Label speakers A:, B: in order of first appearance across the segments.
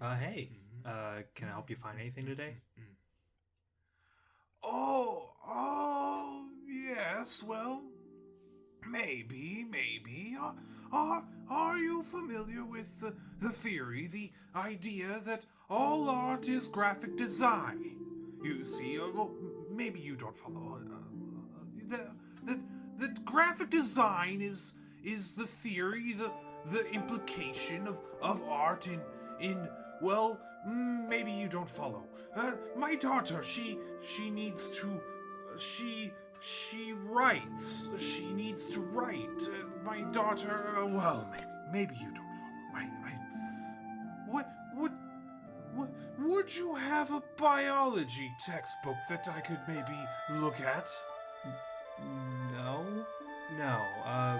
A: Uh, hey, uh, can I help you find anything today?
B: Oh, oh, yes, well, maybe, maybe. Uh, are, are you familiar with the, the theory, the idea that all art is graphic design? You see, uh, well, maybe you don't follow. Uh, uh, that, that, that graphic design is, is the theory, the, the implication of, of art in, in well, maybe you don't follow. Uh, my daughter, she she needs to, uh, she she writes. She needs to write. Uh, my daughter, uh, well, maybe, maybe you don't follow. I, I, what, what, what, would you have a biology textbook that I could maybe look at?
A: No, no. Uh,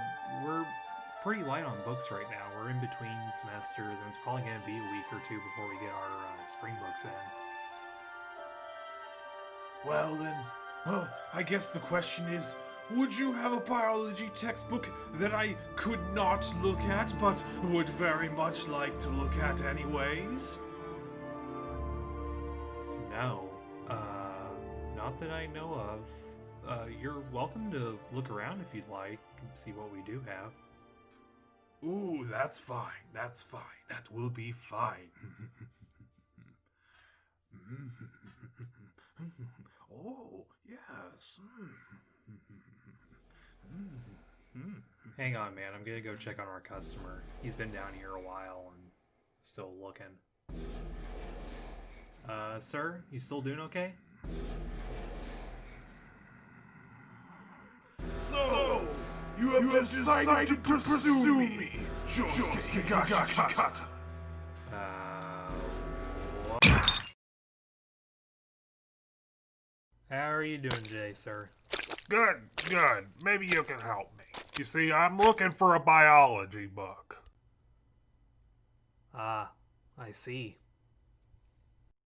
A: pretty light on books right now. We're in between semesters, and it's probably going to be a week or two before we get our uh, spring books in.
B: Well then, well, I guess the question is, would you have a biology textbook that I could not look at, but would very much like to look at anyways?
A: No, uh, not that I know of. Uh, you're welcome to look around if you'd like, see what we do have.
B: Ooh, that's fine. That's fine. That will be fine. oh, yes.
A: Hang on, man. I'm gonna go check on our customer. He's been down here a while and still looking. Uh, sir, you still doing okay?
B: So, have, you have decided, decided, to pursue, pursue me, Josuke Higashikata.
A: Uh, what? How are you doing today, sir?
C: Good, good. Maybe you can help me. You see, I'm looking for a biology book.
A: Ah, I see.